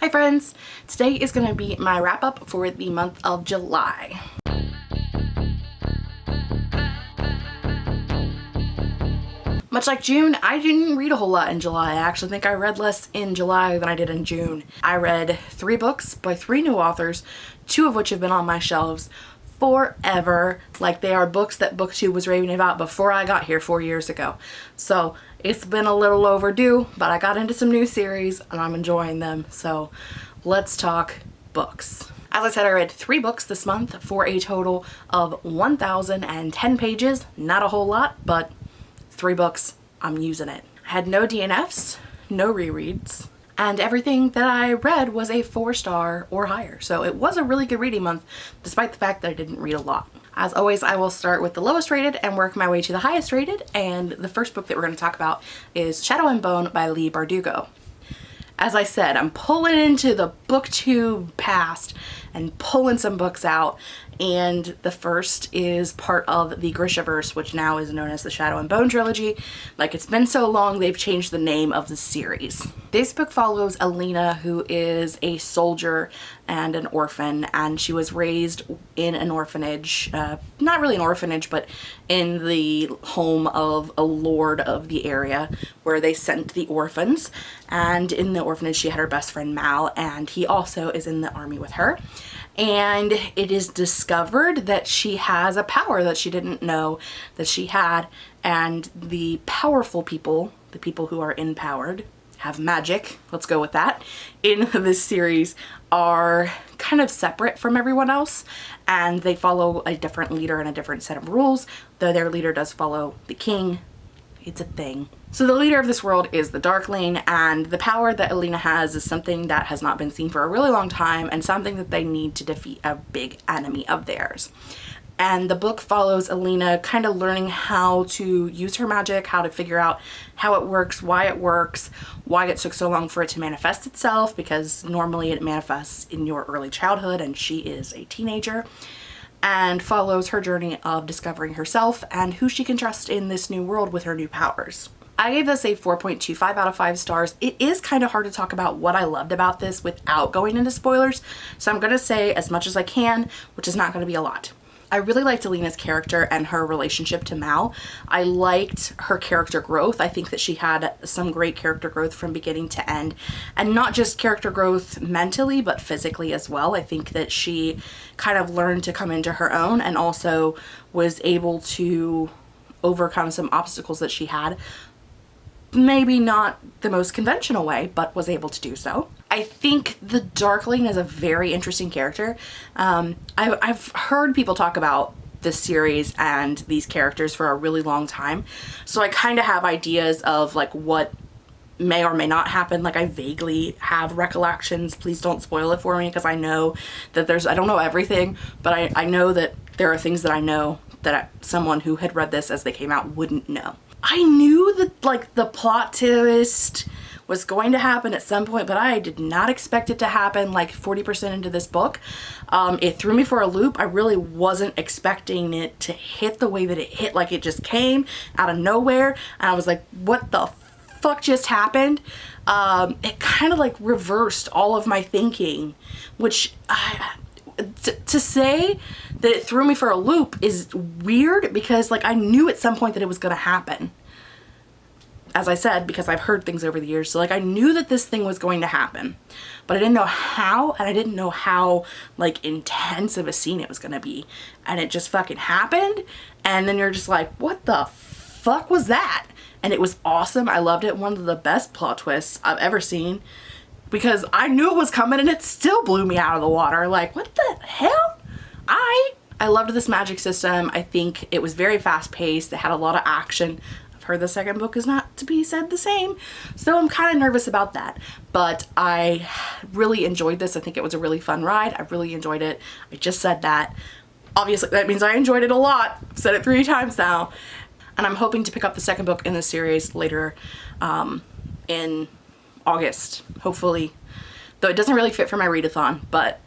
Hi friends! Today is going to be my wrap up for the month of July. Much like June, I didn't read a whole lot in July. I actually think I read less in July than I did in June. I read three books by three new authors, two of which have been on my shelves forever. Like they are books that BookTube was raving about before I got here four years ago. So it's been a little overdue, but I got into some new series and I'm enjoying them. So let's talk books. As I said, I read three books this month for a total of 1,010 pages. Not a whole lot, but three books, I'm using it. I had no DNFs, no rereads, and everything that I read was a four star or higher. So it was a really good reading month despite the fact that I didn't read a lot. As always, I will start with the lowest rated and work my way to the highest rated. And the first book that we're going to talk about is Shadow and Bone by Leigh Bardugo. As I said, I'm pulling into the booktube past and pulling some books out and the first is part of the Grishaverse, which now is known as the Shadow and Bone trilogy. Like it's been so long, they've changed the name of the series. This book follows Alina, who is a soldier and an orphan, and she was raised in an orphanage, uh, not really an orphanage, but in the home of a lord of the area where they sent the orphans. And in the orphanage, she had her best friend Mal, and he also is in the army with her and it is discovered that she has a power that she didn't know that she had. And the powerful people, the people who are empowered, have magic, let's go with that, in this series are kind of separate from everyone else and they follow a different leader and a different set of rules, though their leader does follow the king. It's a thing. So the leader of this world is the Darkling and the power that Alina has is something that has not been seen for a really long time and something that they need to defeat a big enemy of theirs. And the book follows Alina kind of learning how to use her magic, how to figure out how it works, why it works, why it took so long for it to manifest itself because normally it manifests in your early childhood and she is a teenager and follows her journey of discovering herself and who she can trust in this new world with her new powers. I gave this a 4.25 out of 5 stars. It is kind of hard to talk about what I loved about this without going into spoilers, so I'm going to say as much as I can, which is not going to be a lot. I really liked Alina's character and her relationship to Mal. I liked her character growth. I think that she had some great character growth from beginning to end and not just character growth mentally but physically as well. I think that she kind of learned to come into her own and also was able to overcome some obstacles that she had maybe not the most conventional way, but was able to do so. I think the Darkling is a very interesting character. Um, I, I've heard people talk about this series and these characters for a really long time. So I kind of have ideas of like what may or may not happen. Like I vaguely have recollections. Please don't spoil it for me because I know that there's, I don't know everything, but I, I know that there are things that I know that someone who had read this as they came out wouldn't know. I knew that like the plot twist was going to happen at some point, but I did not expect it to happen like 40% into this book. Um, it threw me for a loop. I really wasn't expecting it to hit the way that it hit. Like it just came out of nowhere and I was like, what the fuck just happened? Um, it kind of like reversed all of my thinking, which I, to say that it threw me for a loop is weird because like I knew at some point that it was going to happen. As I said, because I've heard things over the years. So like I knew that this thing was going to happen, but I didn't know how and I didn't know how like intense of a scene it was going to be. And it just fucking happened. And then you're just like, what the fuck was that? And it was awesome. I loved it. One of the best plot twists I've ever seen because I knew it was coming and it still blew me out of the water. Like, what the hell? I I loved this magic system. I think it was very fast paced. It had a lot of action. I've heard the second book is not to be said the same. So I'm kind of nervous about that. But I really enjoyed this. I think it was a really fun ride. I really enjoyed it. I just said that. Obviously that means I enjoyed it a lot. I've said it three times now. And I'm hoping to pick up the second book in the series later um, in August, hopefully. Though it doesn't really fit for my readathon, but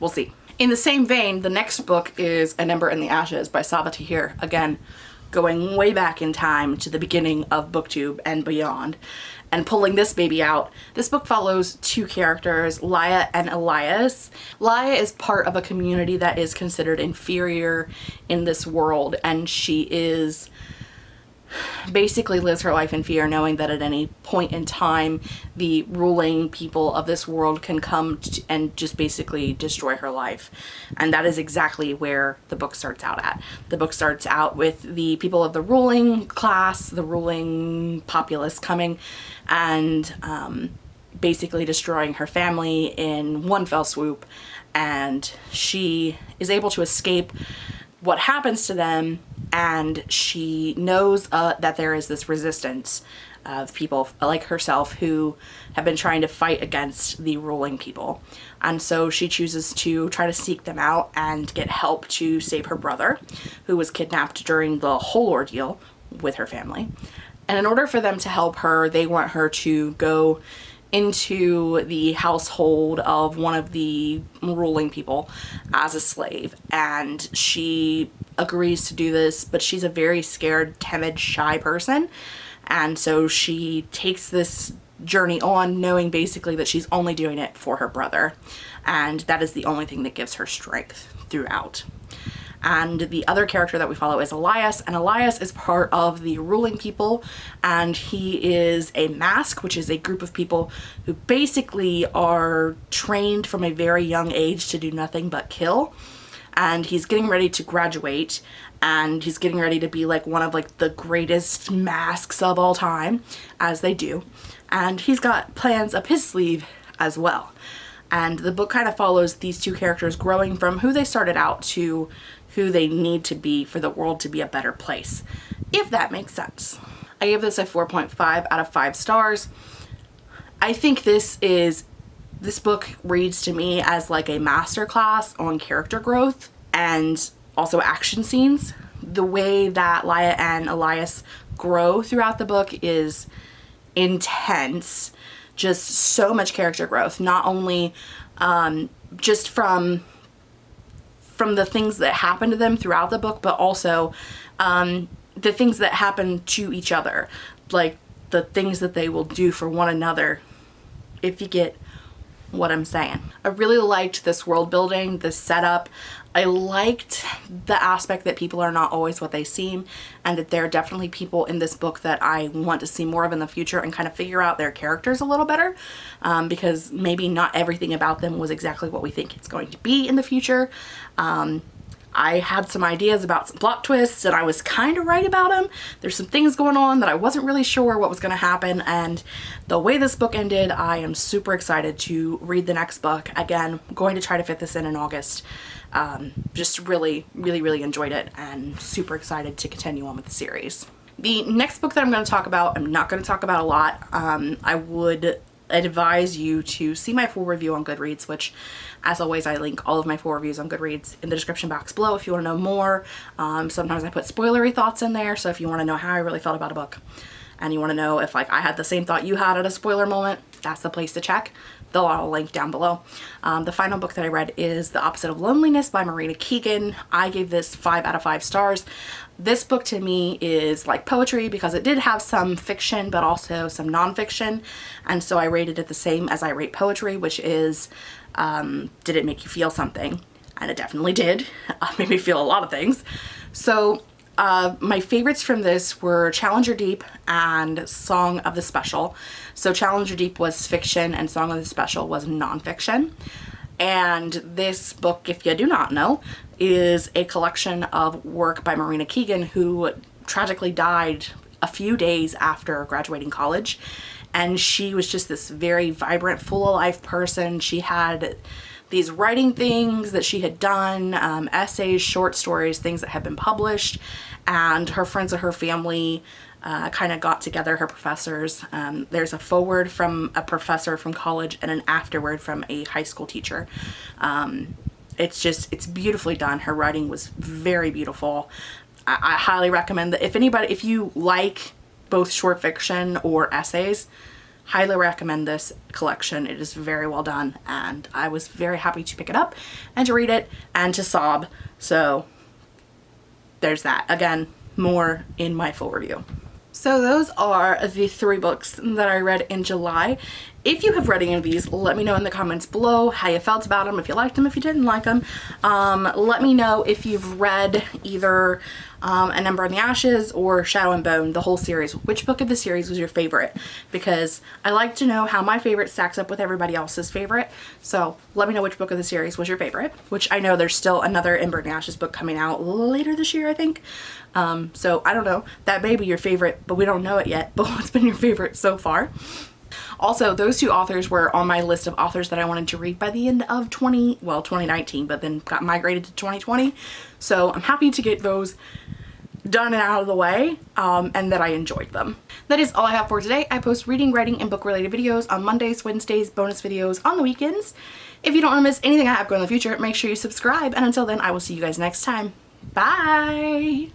we'll see. In the same vein, the next book is An Ember in the Ashes by Sabaa Tahir. Again, going way back in time to the beginning of booktube and beyond and pulling this baby out. This book follows two characters, Laia and Elias. Laia is part of a community that is considered inferior in this world and she is basically lives her life in fear knowing that at any point in time the ruling people of this world can come and just basically destroy her life. And that is exactly where the book starts out at. The book starts out with the people of the ruling class the ruling populace coming and um, basically destroying her family in one fell swoop. And she is able to escape what happens to them and she knows uh, that there is this resistance of people like herself who have been trying to fight against the ruling people. And so she chooses to try to seek them out and get help to save her brother who was kidnapped during the whole ordeal with her family. And in order for them to help her they want her to go into the household of one of the ruling people as a slave. And she agrees to do this but she's a very scared timid shy person. And so she takes this journey on knowing basically that she's only doing it for her brother. And that is the only thing that gives her strength throughout. And the other character that we follow is Elias and Elias is part of the ruling people. And he is a mask which is a group of people who basically are trained from a very young age to do nothing but kill and he's getting ready to graduate and he's getting ready to be like one of like the greatest masks of all time as they do and he's got plans up his sleeve as well and the book kind of follows these two characters growing from who they started out to who they need to be for the world to be a better place, if that makes sense. I gave this a 4.5 out of 5 stars. I think this is, this book reads to me as like a masterclass on character growth and also action scenes. The way that Laia and Elias grow throughout the book is intense. Just so much character growth, not only um, just from from the things that happen to them throughout the book, but also um, the things that happen to each other. Like the things that they will do for one another, if you get what I'm saying. I really liked this world building, this setup. I liked the aspect that people are not always what they seem and that there are definitely people in this book that I want to see more of in the future and kind of figure out their characters a little better um, because maybe not everything about them was exactly what we think it's going to be in the future. Um, I had some ideas about some plot twists and I was kind of right about them. There's some things going on that I wasn't really sure what was going to happen and the way this book ended, I am super excited to read the next book. Again, going to try to fit this in in August. Um, just really, really, really enjoyed it and super excited to continue on with the series. The next book that I'm going to talk about, I'm not going to talk about a lot. Um, I would advise you to see my full review on Goodreads, which as always I link all of my full reviews on Goodreads in the description box below if you want to know more. Um, sometimes I put spoilery thoughts in there, so if you want to know how I really felt about a book and you want to know if like I had the same thought you had at a spoiler moment, that's the place to check. They'll all link down below. Um, the final book that I read is The Opposite of Loneliness by Marina Keegan. I gave this 5 out of 5 stars. This book to me is like poetry because it did have some fiction but also some nonfiction and so I rated it the same as I rate poetry which is um, did it make you feel something? And it definitely did. Made me feel a lot of things. So uh, my favorites from this were Challenger Deep and Song of the Special. So Challenger Deep was fiction and Song of the Special was nonfiction. And this book, if you do not know, is a collection of work by Marina Keegan who tragically died a few days after graduating college and she was just this very vibrant full of life person she had these writing things that she had done um, essays short stories things that had been published and her friends and her family uh, kind of got together her professors. Um, there's a forward from a professor from college and an afterward from a high school teacher. Um, it's just it's beautifully done. Her writing was very beautiful. I, I highly recommend that if anybody if you like both short fiction or essays highly recommend this collection. It is very well done and I was very happy to pick it up and to read it and to sob. So there's that. Again more in my full review. So those are the three books that I read in July. If you have read any of these, let me know in the comments below how you felt about them, if you liked them, if you didn't like them. Um, let me know if you've read either um, An Ember in the Ashes or Shadow and Bone, the whole series. Which book of the series was your favorite? Because I like to know how my favorite stacks up with everybody else's favorite. So let me know which book of the series was your favorite, which I know there's still another Ember in the Ashes book coming out later this year, I think. Um, so I don't know, that may be your favorite, but we don't know it yet. But what's been your favorite so far? Also, those two authors were on my list of authors that I wanted to read by the end of 20, well, 2019, but then got migrated to 2020. So I'm happy to get those done and out of the way um, and that I enjoyed them. That is all I have for today. I post reading, writing, and book related videos on Mondays, Wednesdays, bonus videos on the weekends. If you don't want to miss anything I have going in the future, make sure you subscribe. And until then, I will see you guys next time. Bye!